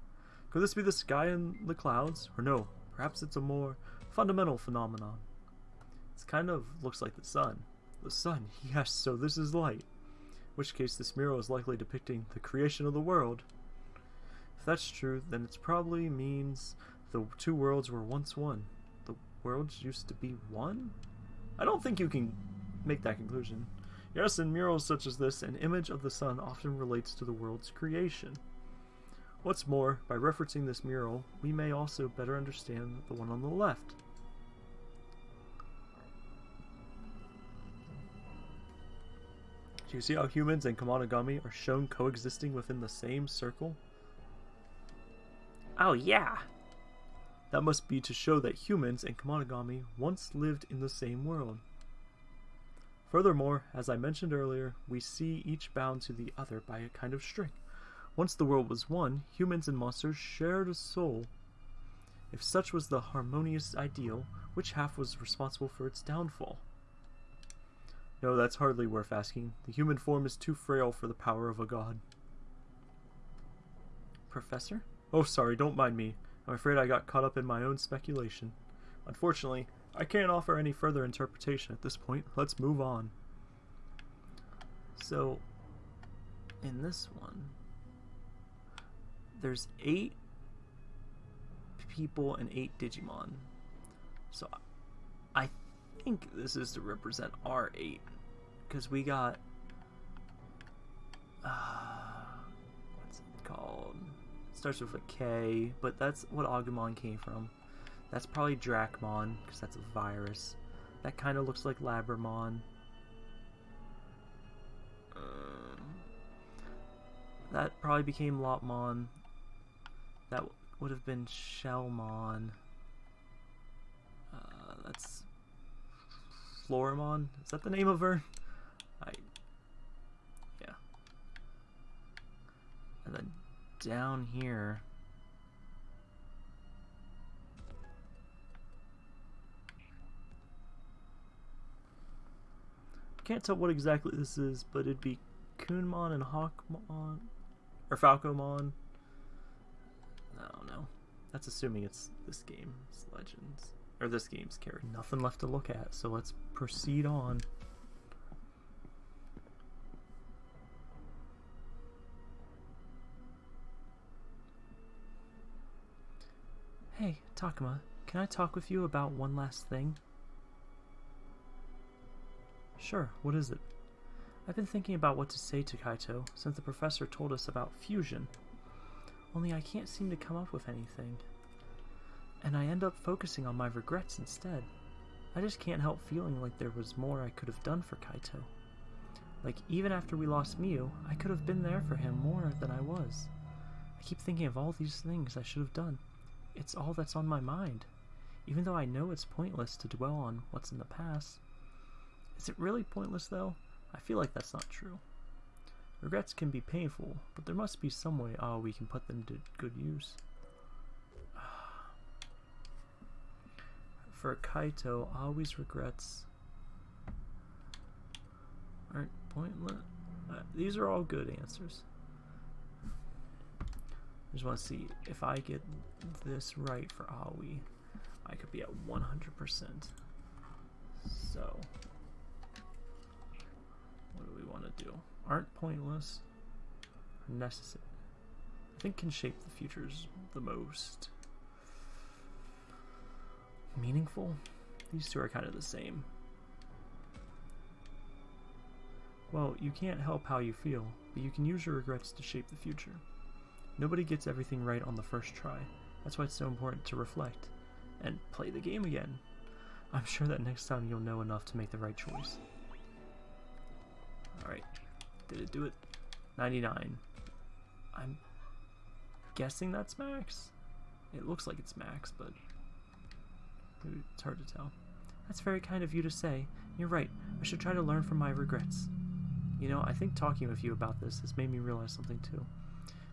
Could this be the sky and the clouds? Or no, perhaps it's a more fundamental phenomenon. It kind of looks like the sun. The sun, *laughs* yes, so this is light. In which case this mural is likely depicting the creation of the world. If that's true, then it probably means the two worlds were once one. The worlds used to be one? I don't think you can make that conclusion. Yes, in murals such as this, an image of the sun often relates to the world's creation. What's more, by referencing this mural, we may also better understand the one on the left. Do you see how humans and Kemonogami are shown coexisting within the same circle? Oh yeah! That must be to show that humans and Kemonogami once lived in the same world. Furthermore, as I mentioned earlier, we see each bound to the other by a kind of string. Once the world was one, humans and monsters shared a soul. If such was the harmonious ideal, which half was responsible for its downfall? No, that's hardly worth asking. The human form is too frail for the power of a god. Professor? Oh, sorry, don't mind me. I'm afraid I got caught up in my own speculation. Unfortunately, I can't offer any further interpretation at this point. Let's move on. So, in this one, there's eight people and eight Digimon. So, I think this is to represent our eight. Because we got... Uh, what's it called? It starts with a K, but that's what Agumon came from. That's probably Dracmon, because that's a virus. That kind of looks like Labramon. Um, that probably became Lopmon. That would have been Shellmon. Uh, that's Floramon. Is that the name of her? I yeah. And then down here Can't tell what exactly this is, but it'd be Kunemon and Hawkmon or Falcomon. I don't know. That's assuming it's this game's Legends. or this game's character. Nothing left to look at, so let's proceed on. Hey, Takuma, can I talk with you about one last thing? Sure, what is it? I've been thinking about what to say to Kaito since the professor told us about fusion. Only I can't seem to come up with anything. And I end up focusing on my regrets instead. I just can't help feeling like there was more I could have done for Kaito. Like, even after we lost Miu, I could have been there for him more than I was. I keep thinking of all these things I should have done. It's all that's on my mind, even though I know it's pointless to dwell on what's in the past. Is it really pointless, though? I feel like that's not true. Regrets can be painful, but there must be some way oh, we can put them to good use. *sighs* For Kaito, always regrets aren't pointless. Uh, these are all good answers. I just want to see if I get this right for Aoi, I could be at 100%. So, what do? Aren't pointless, necessary. I think can shape the futures the most. Meaningful? These two are kind of the same. Well, you can't help how you feel, but you can use your regrets to shape the future. Nobody gets everything right on the first try. That's why it's so important to reflect and play the game again. I'm sure that next time you'll know enough to make the right choice. Alright. Did it do it? 99. I'm guessing that's max? It looks like it's max, but it's hard to tell. That's very kind of you to say. You're right. I should try to learn from my regrets. You know, I think talking with you about this has made me realize something too.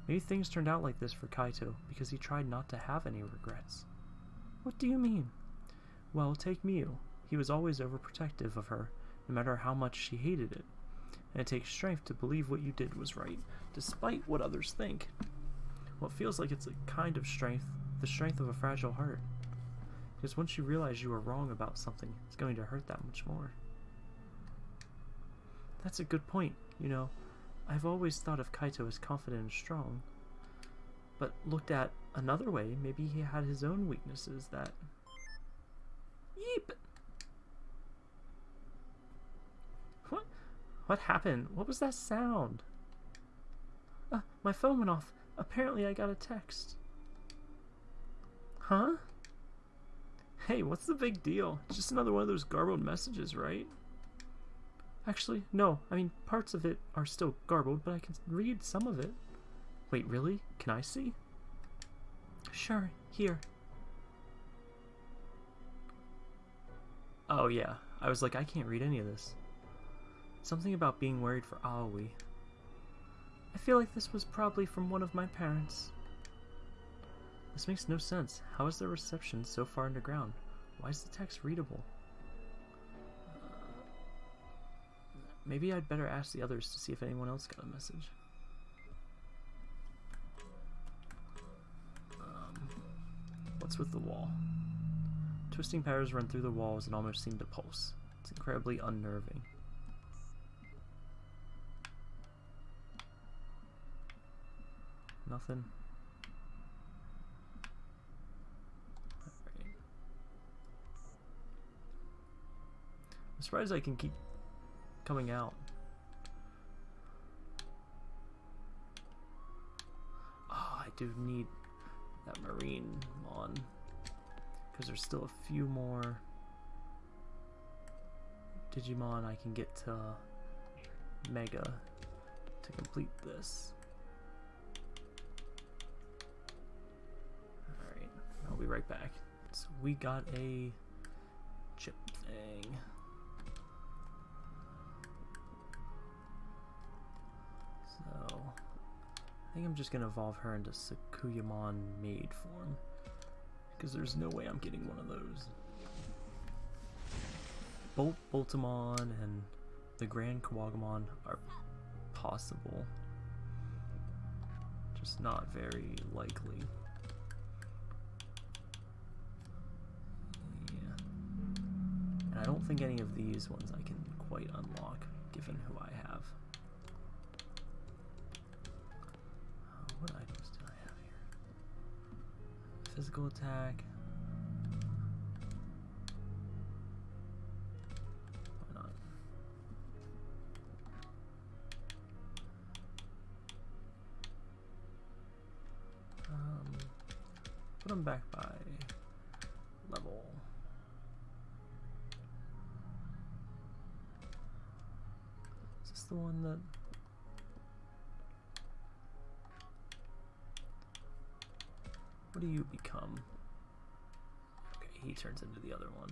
Maybe things turned out like this for Kaito because he tried not to have any regrets. What do you mean? Well, take Miu. He was always overprotective of her, no matter how much she hated it. And it takes strength to believe what you did was right, despite what others think. It feels like it's a kind of strength, the strength of a fragile heart. Because once you realize you are wrong about something, it's going to hurt that much more. That's a good point, you know. I've always thought of Kaito as confident and strong. But looked at another way, maybe he had his own weaknesses that... Yeep! What? What happened? What was that sound? Uh, my phone went off. Apparently I got a text. Huh? Hey, what's the big deal? It's just another one of those garbled messages, right? Actually, no. I mean, parts of it are still garbled, but I can read some of it. Wait, really? Can I see? Sure, here. Oh, yeah. I was like, I can't read any of this. Something about being worried for Aoi. I feel like this was probably from one of my parents. This makes no sense. How is the reception so far underground? Why is the text readable? Maybe I'd better ask the others to see if anyone else got a message. Um, what's with the wall? Twisting powers run through the walls and almost seem to pulse. It's incredibly unnerving. Nothing. Right. I'm surprised I can keep coming out. Oh, I do need that marine on because there's still a few more Digimon I can get to Mega to complete this. Be right back. So we got a chip thing. So I think I'm just gonna evolve her into Sakuyamon maid form. Because there's no way I'm getting one of those. Bolt Boutamon and the GranKuwagamon are possible. Just not very likely. I don't think any of these ones I can quite unlock, given who I have. Uh, what items do I have here? Physical attack. Do you become? Okay, he turns into the other one.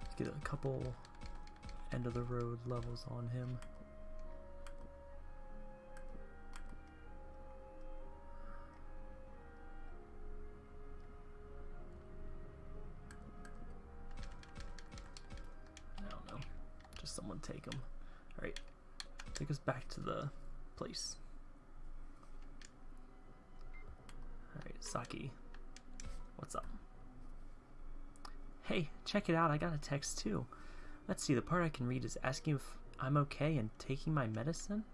Let's get a couple end of the road levels on him. Alright. Take us back to the place. Alright, Saki. What's up? Hey, check it out. I got a text too. Let's see, the part I can read is asking if I'm okay and taking my medicine?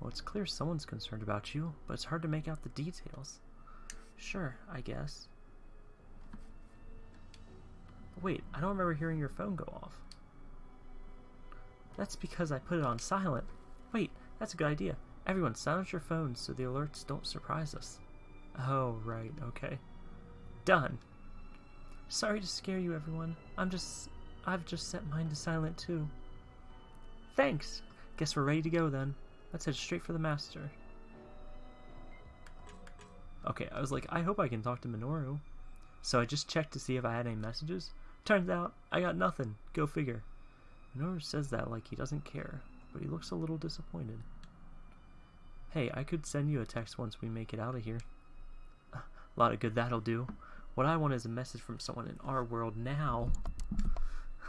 Well, it's clear someone's concerned about you, but it's hard to make out the details. Sure, I guess. Wait, I don't remember hearing your phone go off. That's because I put it on silent. Wait, that's a good idea. Everyone, silence your phones so the alerts don't surprise us. Oh, right, okay. Done. Sorry to scare you, everyone. I'm just... I've just set mine to silent, too. Thanks! Guess we're ready to go, then. Let's head straight for the master. Okay, I was like, I hope I can talk to Minoru. So I just checked to see if I had any messages. Turns out, I got nothing. Go figure. Minoru says that like he doesn't care, but he looks a little disappointed. Hey, I could send you a text once we make it out of here. A lot of good that'll do. What I want is a message from someone in our world now.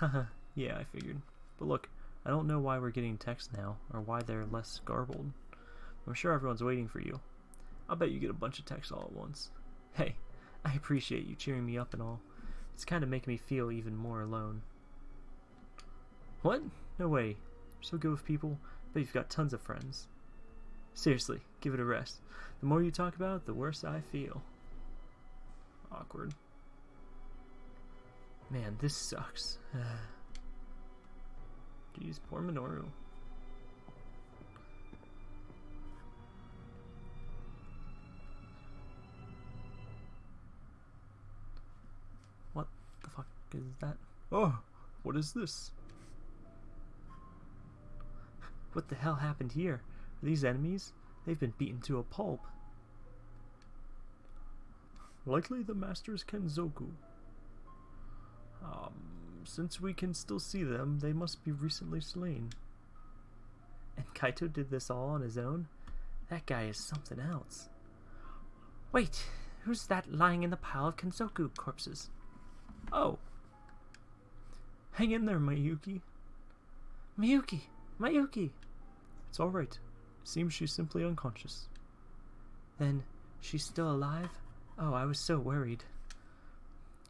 *laughs* Yeah, I figured. But look, I don't know why we're getting texts now, or why they're less garbled. I'm sure everyone's waiting for you. I'll bet you get a bunch of texts all at once. Hey, *laughs* I appreciate you cheering me up and all. It's kind of making me feel even more alone. What? No way. You're so good with people, but you've got tons of friends. Seriously, give it a rest. The more you talk about it, the worse I feel. Awkward. Man, this sucks. *sighs* Jeez, poor Minoru. What the fuck is that? Oh, what is this? What the hell happened here? Are these enemies? They've been beaten to a pulp. Likely the Master's Kenzoku. Um, since we can still see them, they must be recently slain. And Kaito did this all on his own? That guy is something else. Wait, who's that lying in the pile of Kenzoku corpses? Oh. Hang in there, Mayuki. Miyuki! Mayuki! It's alright. Seems she's simply unconscious. Then, she's still alive? Oh, I was so worried.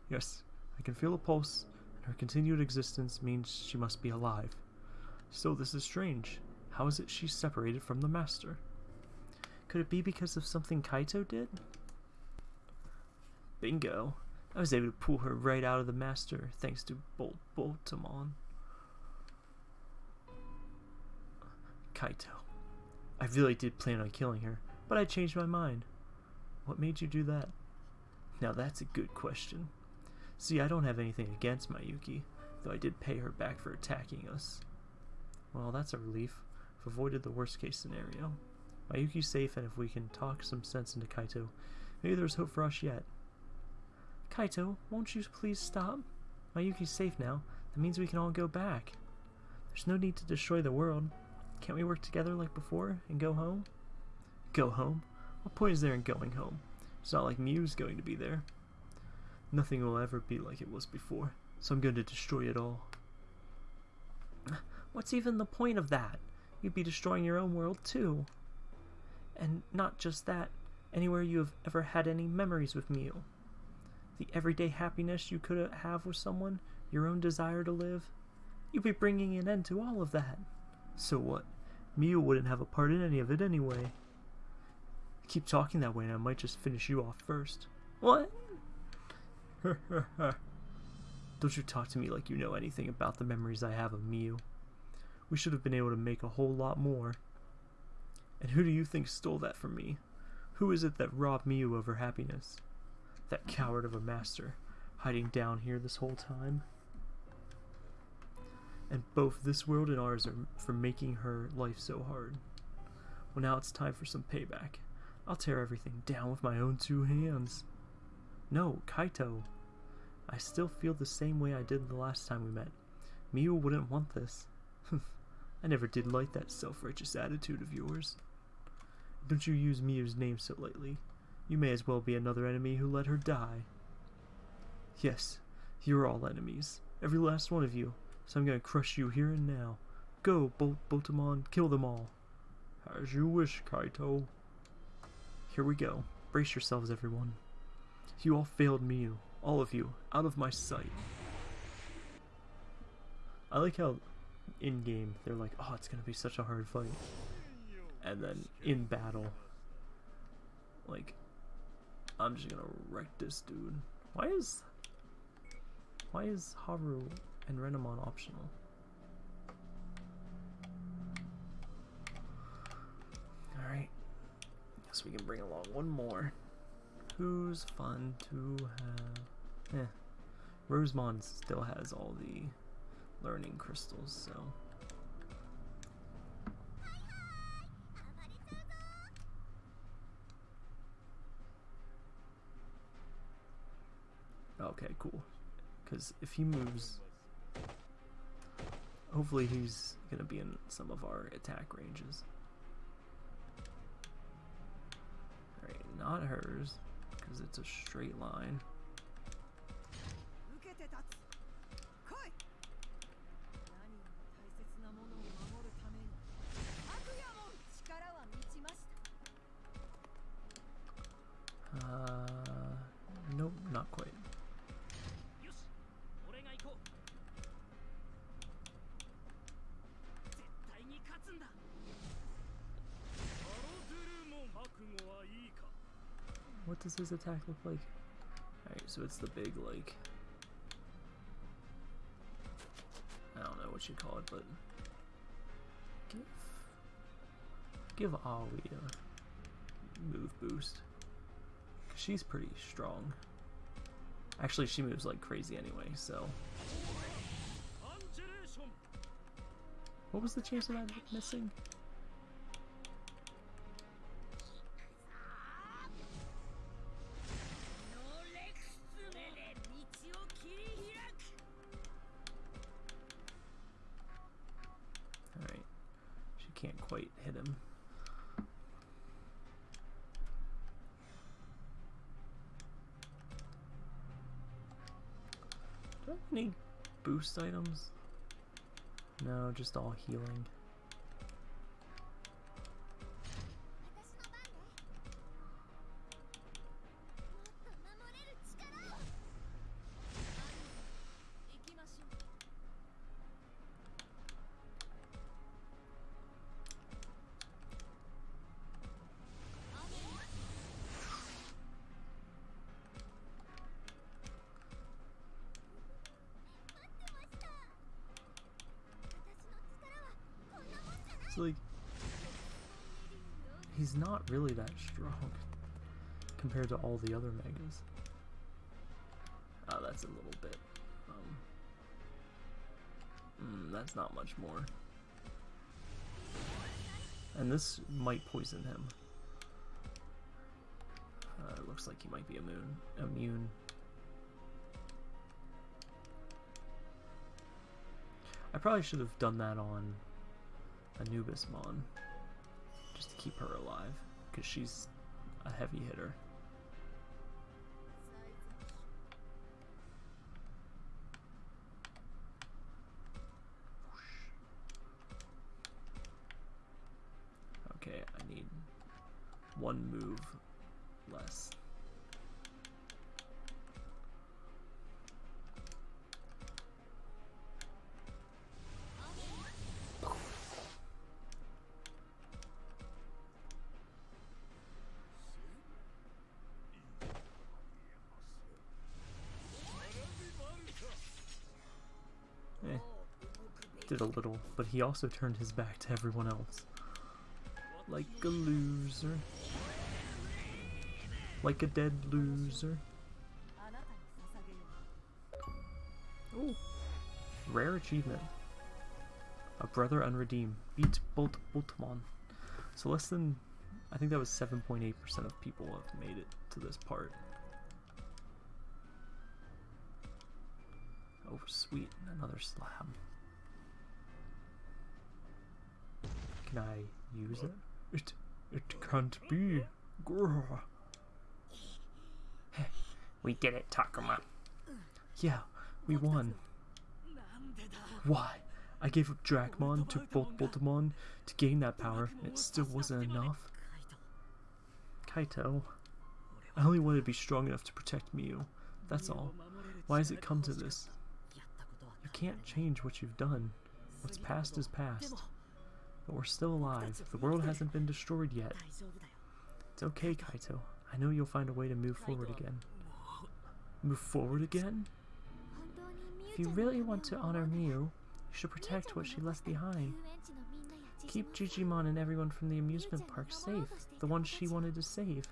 Yes, I can feel a pulse, and her continued existence means she must be alive. Still, this is strange. How is it she's separated from the Master? Could it be because of something Kaito did? Bingo. I was able to pull her right out of the Master thanks to Bolt Boutamon. Kaito. I really did plan on killing her, but I changed my mind. What made you do that? Now that's a good question. See, I don't have anything against Mayuki, though I did pay her back for attacking us. Well, that's a relief. I've avoided the worst case scenario. Mayuki's safe, and if we can talk some sense into Kaito, maybe there's hope for us yet. Kaito, won't you please stop? Mayuki's safe now. That means we can all go back. There's no need to destroy the world. Can't we work together like before and go home? Go home? What point is there in going home? It's not like Miu's going to be there. Nothing will ever be like it was before, so I'm going to destroy it all. What's even the point of that? you'd be destroying your own world too. And not just that, anywhere you have ever had any memories with Mew. The everyday happiness you could have with someone, your own desire to live, you'd be bringing an end to all of that. So what? Miu wouldn't have a part in any of it anyway. Keep talking that way and I might just finish you off first. What? *laughs* Don't you talk to me like you know anything about the memories I have of Miu. We should have been able to make a whole lot more. And who do you think stole that from me? Who is it that robbed Miu of her happiness? That coward of a master, hiding down here this whole time? And both this world and ours are for making her life so hard. Well, now it's time for some payback. I'll tear everything down with my own two hands. No, Kaito. I still feel the same way I did the last time we met. Miu wouldn't want this. *laughs* I never did like that self-righteous attitude of yours. Don't you use Miu's name so lightly. You may as well be another enemy who let her die. Yes, you're all enemies. Every last one of you. So I'm gonna crush you here and now. Go, Bol Botamon, kill them all. As you wish, Kaito. Here we go. Brace yourselves, everyone. You all failed Miu. All of you. Out of my sight. I like how in-game they're like, oh, it's gonna be such a hard fight. And then in battle, like, I'm just gonna wreck this dude. Why is... Why is Haru and Renamon optional? Alright. Guess we can bring along one more. Who's fun to have? Eh. Rosemon still has all the learning crystals, so... Okay, cool. Because if he moves, hopefully he's going to be in some of our attack ranges. Alright, not hers, because it's a straight line. Uh, nope, not quite. What does his attack look like? Alright, so it's the big, like... I don't know what you call it, but... Give... Give Aoi a move boost. Cause she's pretty strong. Actually, she moves like crazy anyway, so... What was the chance of that missing? Items? No, just all healing. That strong compared to all the other megas. Oh, that's a little bit. Um, mm, that's not much more. And this might poison him. Uh, looks like he might be immune. Immune. I probably should have done that on Anubismon. Just to keep her alive because she's a heavy hitter. Okay, I need one move did a little, but he also turned his back to everyone else. Like a loser. Like a dead loser. Ooh. Rare achievement. A brother unredeemed. Beat Bolt Boltmon. So less than I think that was 7.8% of people have made it to this part. Oh sweet, another slab. Can I use it? It it can't be. Grr. we did it, Takuma. Yeah, we won. Why? I gave up Dracmon to BoltBoutamon to gain that power, and it still wasn't enough. Kaito, I only wanted to be strong enough to protect Miu. That's all. Why has it come to this? You can't change what you've done. What's past is past. But we're still alive. The world hasn't been destroyed yet. It's okay, Kaito. I know you'll find a way to move forward again. Move forward again? If you really want to honor Miu, you should protect what she left behind. Keep Jijimon and everyone from the amusement park safe, the ones she wanted to save.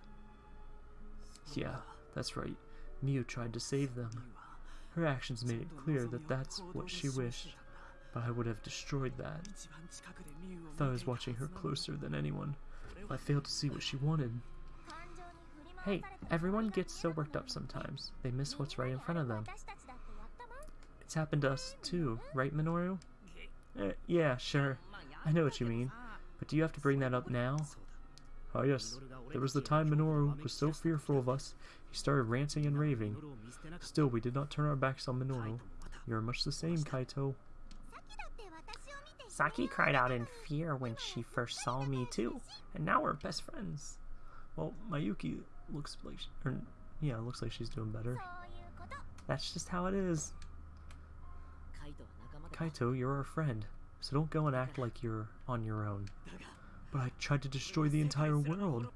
Yeah, that's right. Miu tried to save them. Her actions made it clear that that's what she wished, but I would have destroyed that. I I was watching her closer than anyone, I failed to see what she wanted. Hey, everyone gets so worked up sometimes, they miss what's right in front of them. It's happened to us too, right Minoru? Eh, yeah, sure. I know what you mean. But do you have to bring that up now? Oh yes, there was the time Minoru was so fearful of us, he started ranting and raving. Still, we did not turn our backs on Minoru. You are much the same, Kaito. Saki cried out in fear when she first saw me too, and now we're best friends. Well, Mayuki looks like, she, or yeah, looks like she's doing better. That's just how it is. Kaito, you're our friend, so don't go and act like you're on your own. But I tried to destroy the entire world.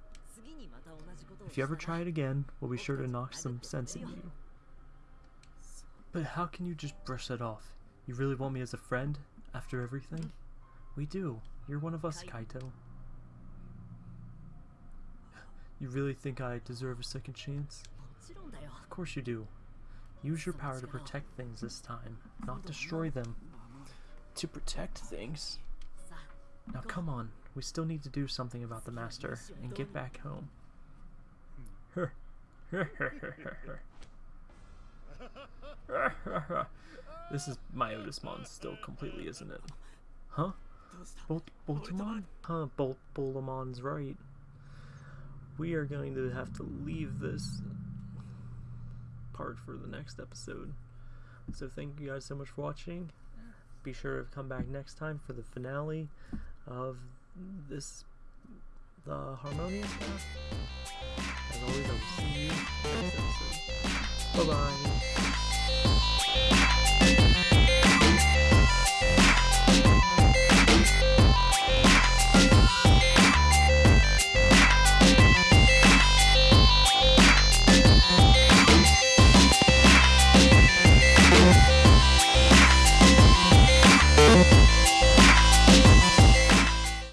If you ever try it again, we'll be sure to knock some sense into you. But how can you just brush that off? You really want me as a friend, after everything? We do. You're one of us, Kaito. You really think I deserve a second chance? Of course you do. Use your power to protect things this time, not destroy them. To protect things? Now come on, we still need to do something about the Master and get back home. *laughs* *laughs* *laughs* this is Myotismon still completely, isn't it? Huh? Bolt Boltamon? Huh, Bolt Bolamon's right. We are going to have to leave this part for the next episode. So thank you guys so much for watching. Be sure to come back next time for the finale of this the Harmonious As always, I will see you next episode. Bye bye.